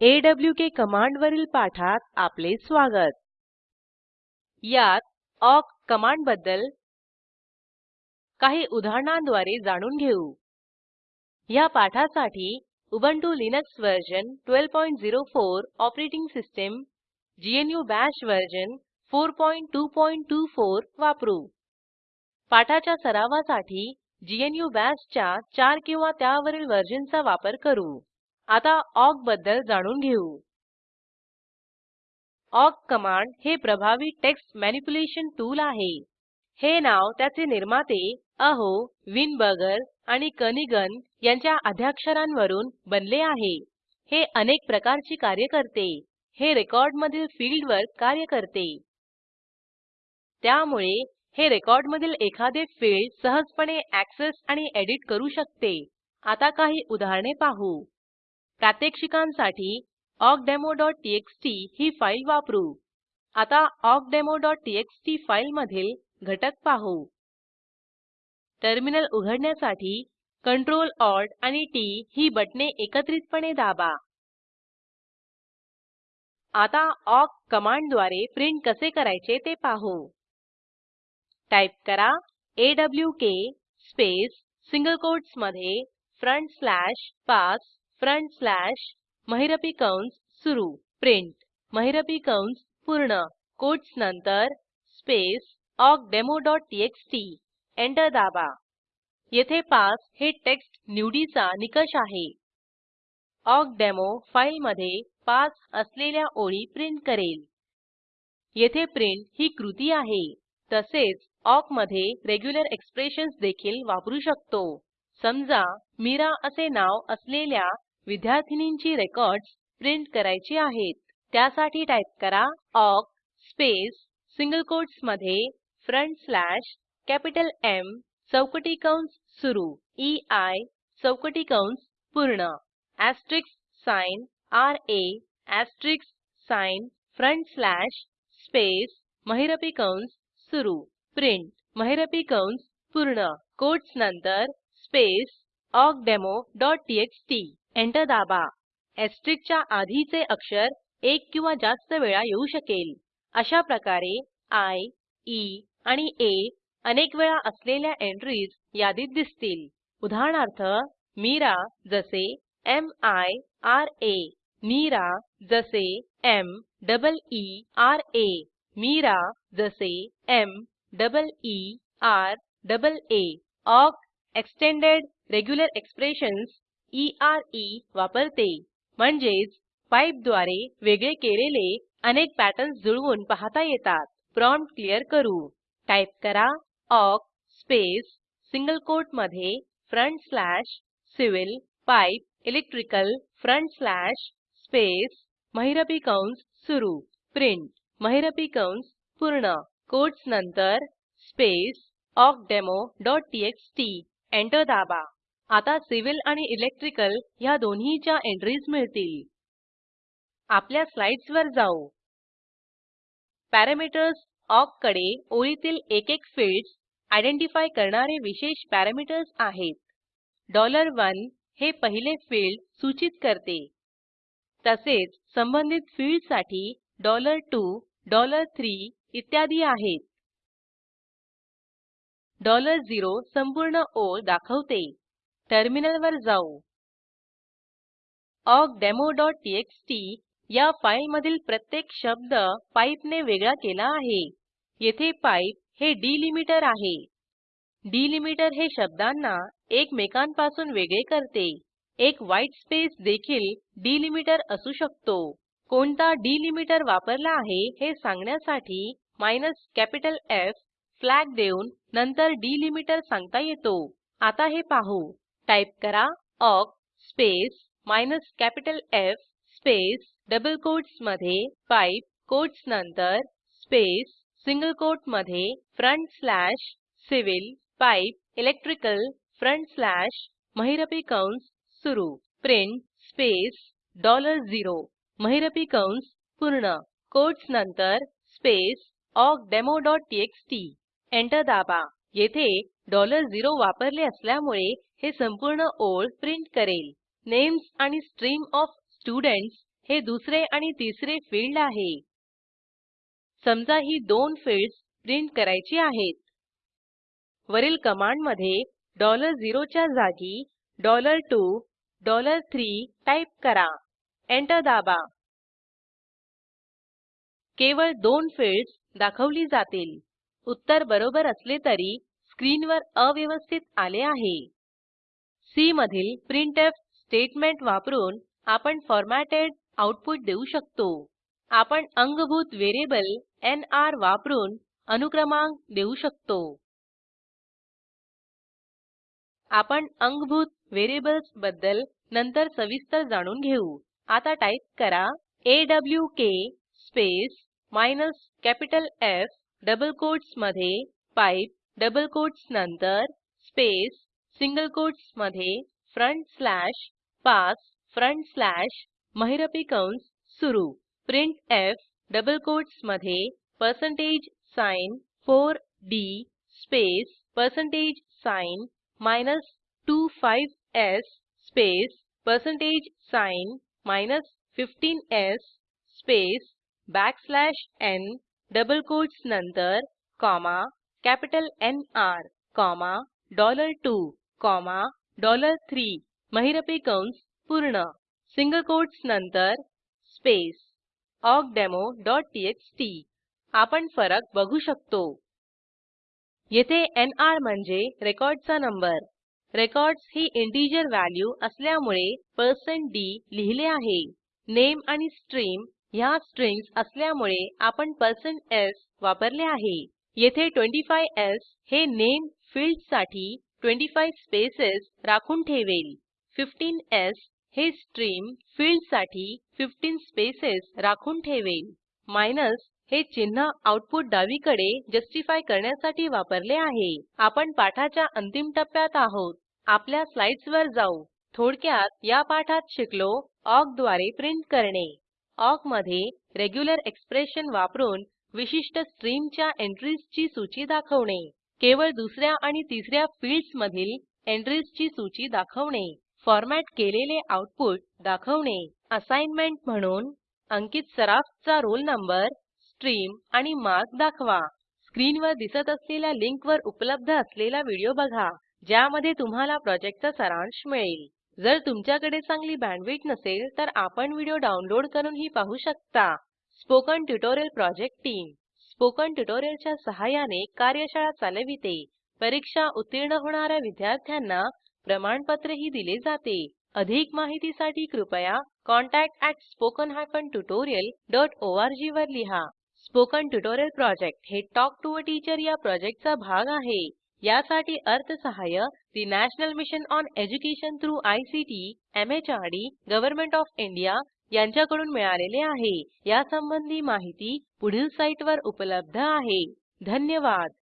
Awk कमांडवरील पाठात आपले स्वागत. यात ऑक कमांडबद्दल काही उदाहरणांद्वारे जाणून घेऊ. ह्या पाठासाठी Ubuntu Linux version 1204 OS GNU Bash version 4224 वापरू. पाठाच्या सरावासाठी ग्नू बाश च्या 4 किंवा त्यावरील वर्जनचा वापर करू. आता ऑकबद्दल जाणून घेऊ. ऑक कमांड हे प्रभावी टेक्स्ट मॅनिप्युलेशन टूल आहे. हे नाव त्याचे निर्माते अहो विनबर्गर आणि कनिगन यांच्या आद्याक्षरांवरून बनले आहे. हे अनेक प्रकारची कार्य करते. हे रेकॉर्डमधील फील्डवर कार्य करते. त्यामुळे हे रेकॉर्डमधील एखादे फील्ड सहजपणे अॅक्सेस आणि एडिट करू शकते. आता काही उदाहरणे पाहू. प्रात्यक्षिकांसाठी awkdemoटीएक्सटी ही फाईल वापरू. आता awkdemoटीएक्सटी फाईलमधील घटक पाहू. टर्मिनल उघडण्यासाठी Ctrl Alt आणि टीटी ही बटणे एकत्रितपणे दाबा. आता ऑक कमांडद्वारे प्रिंट कसे करायचे ते पाहू. टाईप करा ऑक स्पेस सिंगल कोटसमधे front slash pass front slash महिरपी कंस सुरू प्रिंट. महिरपी कंस पूर्ण. कोटस नंतर स्पेस awkdemoटीएक्सटी एंटर दाबा. येथे पास हे टेक्स्ट निवडीचा निकष आहे. awkडेमो फाईलमधे पास असलेल्या ओळी प्रिंट करेल. येथे प्रिंट ही कृती आहे. तसेच awk मधे रेग्युलर एक्सप्रेशन्स देखील वापरू शकतो. समजा मीरा असे नाव असलेल्या विद्यार्थिनींची रेकॉर्डस प्रिंट करायची आहेत. त्यासाठी टाईप करा ऑक स्पेस सिंगल कोटसमधे फ्रंट स्लॅश कॅपिटल एम चौकटी कंस सुरू. ई चौकटी कंस पूर्ण. Asterisk sign राा asterisk sign front slash space महिरपी कंस सुरू. प्रिंट महिरपी कंस पूर्ण. कोटस नंतर स्पेस awkdemoटीएक्सटी एंटर दाबा. च्या आधीचे अक्षर एक किंवा जास्त वेळा येऊ शकेल. अशा प्रकारे आय ई e आणि ए अनेक वेळा असलेल्या एंट्रीज यादीत दिसतील. उदाहरणार्थ मीरा जसे M I R A Meera जसे M double E R A Meera जसे M double E R double A awk extended regular expressions ERE वापरते. म्हणजेच पाइपद्वारे वेगळे केलेले अनेक पॅटर्न्स जुळवून पाहता येतात. प्रॉम्प्ट क्लियर करू. टाईप करा awk space single कोटमधे front slash civil pipe electrical front slash space महिरपी कंस सुरू. प्रिंट महिरपी कंस पूर्ण. कोटस नंतर स्पेस awkdemoटीएक्सटी एंटर दाबा. आता सिव्हिल आणि इलेक्ट्रिकल ह्या दोन्हीच्या एंट्रीज मिळतील. आपल्या स्लाइड्सवर जाऊ. पॅरामीटर्स ऑककडे ओळीतील एकेक फिल्डस आयडेंटिफाय करणारे विशेष पॅरामीटर्स आहेत. 1 हे पहिले फील्ड सूचित करते. तसेच संबंधित फिल्डसाठी 2 3 इत्यादी आहेत. 0 संपूर्ण ओळ दाखवते. टर्मिनलवर जाऊ. awkdemoटीएक्सटी या फाईलमधील प्रत्येक शब्द पाइप ने वेगळा केला आहे. येथे पाइप हे डिलिमीटर आहे. डिलिमीटर हे शब्दांना एकमेकांपासून वेगळे करते. एक व्हाईट स्पेस देखील डिलिमीटर असू शकतो. कोणता डिलिमीटर वापरला आहे हे सांगण्यासाठी माइनस कॅपिटल एफ फ्लॅग देऊन नंतर डिलिमीटर सांगता येतो. आता हे पाहू. टाईप करा awk space minus capital F space double कोटसमधे पाइप कोटस नंतर space single कोटमधे front slash civil pipe electrical front slash महिरपी कंस सुरू. प्रिंट स्पेस $0 महिरपी कंस पूर्ण. कोटस नंतर स्पेस awkdemoटीएक्सटी एंटर दाबा. येथे 0 वापरले असल्यामुळे हे संपूर्ण ओळ प्रिंट करेल. नेम्स आणि स्ट्रीम ऑफ स्टुडेंट्स हे दुसरे आणि तिसरे फील्ड आहे. समजा ही दोन फिल्डस प्रिंट करायची आहेत. वरील कमांडमध्ये $0 च्या जागी $2 $3 टाईप करा. एंटर दाबा. केवळ दोन फिल्डस दाखवली जातील. उत्तर बरोबर असले तरी स्क्रीनवर अव्यवस्थित आले आहे. सी मधील प्रिंटफ स्टेटमेंट वापरून आपण फॉरमॅटेड आऊटपुट देऊ शकतो. आपण अंगभूत व्हेरिएबल एनआर वापरून अनुक्रमांक देऊ शकतो. आपण अंगभूत व्हेरिएबल्सबद्दल नंतर सविस्तर जाणून घेऊ. आता टाईप करा awk space minus capital F double कोटसमधे पाइप डबल कोट्स नंतर स्पेस सिंगल कोटसमधे front slash pass front slash महिरपी कंस सुरू. प्रिंटफ डबल कोटसमधे पर्सेंटेज साइन 4डी स्पेस पर्सेंटेज साइन माइनस 25स् space percentage sign minus 15स् space backslash n double quotes नंतर comma capital NR comma dollar 2 comma dollar 3 महिरपी कंस पूर्ण. सिंगल कोटस नंतर स्पेस awkdemoटीएक्सटी आपण फरक बघू शकतो. येथे नर म्हणजे रेकॉर्डचा नंबर. रेकॉर्ड्स ही इंटिजर व्हॅल्यू असल्यामुळे d लिहिले आहे. नामे आणि स्ट्रीम ह्या स्ट्रिंग्ज असल्यामुळे आपण s वापरले आहे. येथे 25स् हे नामे फिल्डसाठी 25 स्पेसेस राखून ठेवेल. 15स् हे स्ट्रीम फिल्डसाठी 15 स्पेसेस राखून ठेवेल. माइनस हे चिन्ह आऊटपुट डावीकडे जस्टिफाय करण्यासाठी वापरले आहे. आपण पाठाच्या अंतिम टप्प्यात आहोत. आपल्या स्लाइड्सवर जाऊ. थोडक्यात या पाठात शिकलो. ऑकद्वारे प्रिंट करणे. ऑकमध्ये रेग्युलर एक्सप्रेशन वापरून विशिष्ट स्ट्रीमच्या एंट्रीजची सूची दाखवणे. केवळ दुसऱ्या आणि तिसऱ्या या फिल्डसमधील एंट्रीजची सूची दाखवणे. फॉरमॅट केलेले आऊटपुट दाखवणे. असाईनमेंट म्हणून अंकित सराफचा रोल नंबर स्ट्रीम आणि मार्क दाखवा. स्क्रीनवर दिसत असलेल्या लिंकवर उपलब्ध असलेला व्हिडिओ बघा ज्यामध्ये तुम्हाला प्रॉजेक्टचा सारांश मिळेल. जर तुमच्याकडे चांगली बँडविड्थ नसेल तर आपण व्हिडिओ डाउनलोड करूनही पाहू शकता. Spoken tutorial project team. Spoken ट्युटोरियलच्या सहाय्याने कार्यशाळा चालविते. परीक्षा उत्तीर्ण होणाऱ्या विद्यार्थ्यांना प्रमाणपत्रही दिले जाते. अधिक माहितीसाठी कृपया contactspoken tutorialorg वर लिहा. स्पोकन ट्युटोरियल प्रॉजेक्ट हे टॉक टू टीचर या प्रॉजेक्टचा भाग आहे. यासाठी अर्थसहाय्य national mission on education through ICT MHRD government of India यांच्याकडून मिळालेले आहे. यासंबंधी माहिती पुढील साईटवर उपलब्ध आहे. धन्यवाद.